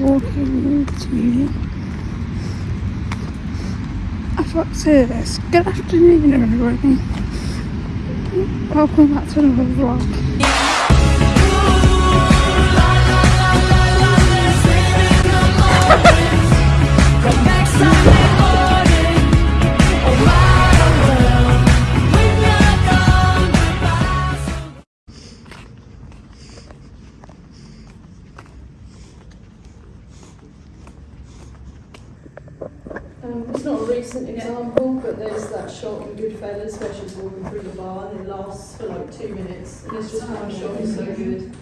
Walking to. I thought to say this. Good afternoon, everybody. Welcome back to another vlog. Um, it's not a recent example, but there's that shot in Goodfellas where she's walking through the bar and it lasts for like two minutes. And it's just one shot is so good.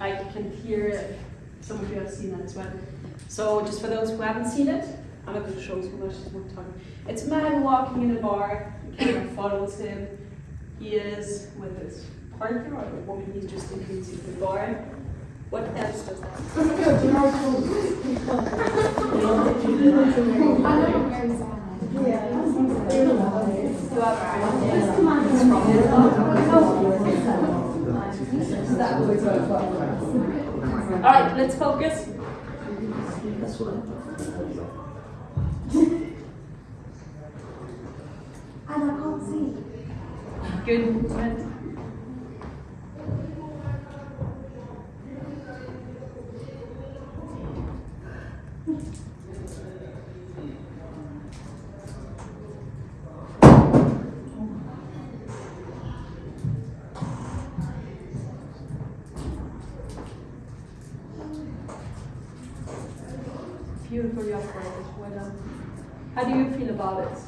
I can hear it. Some of you have seen that as well. So, just for those who haven't seen it, I'm not going to show too much. It's more time. It's a man walking in a bar. Camera follows him. He is with his partner or the woman he's just introducing to the bar. What else does that? All right, let's focus. And I can't see. Good Beautifully operated. How do you feel about it?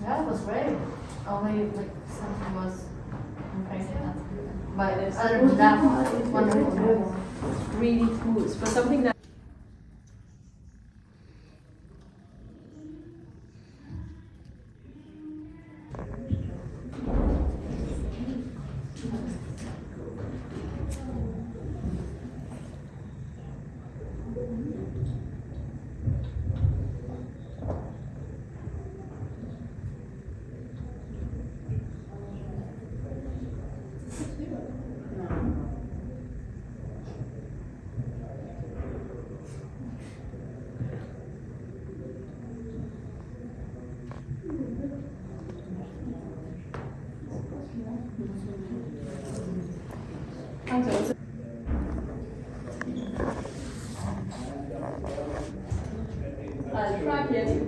Yeah, it was great. Only like something was. But other than that, it's wonderful. really smooth. For something that de I'll track it.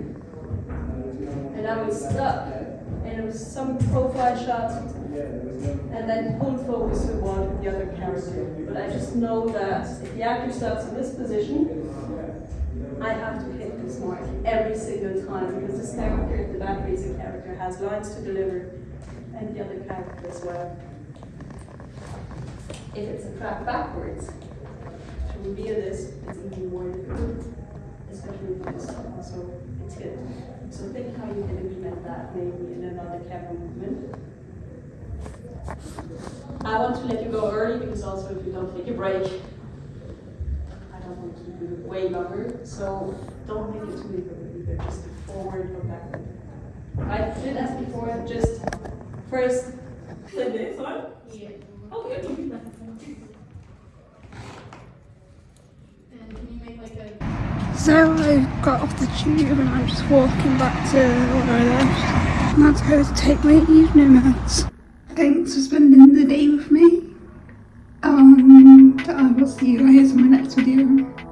And I was stuck, And it was some profile shot. And then full focus move on with the other character. But I just know that if the actor starts in this position, I have to hit this mark every single time because this character, the facing character, has lines to deliver and the other character as well. If it's a track backwards, to reveal this, it's even more difficult, especially for this also it's good. So think how you can implement that maybe in another camera movement. I want to let you go early because also if you don't take a break, I don't want to keep you way longer. So don't make it too difficult either, just forward or backward. I did as before, just first this one. Yeah. Oh, good. And can you make like a So I got off the tube and I'm just walking back to where I left. And that's how to take my evening meds. Thanks for spending the day with me. And I will see you guys in my next video.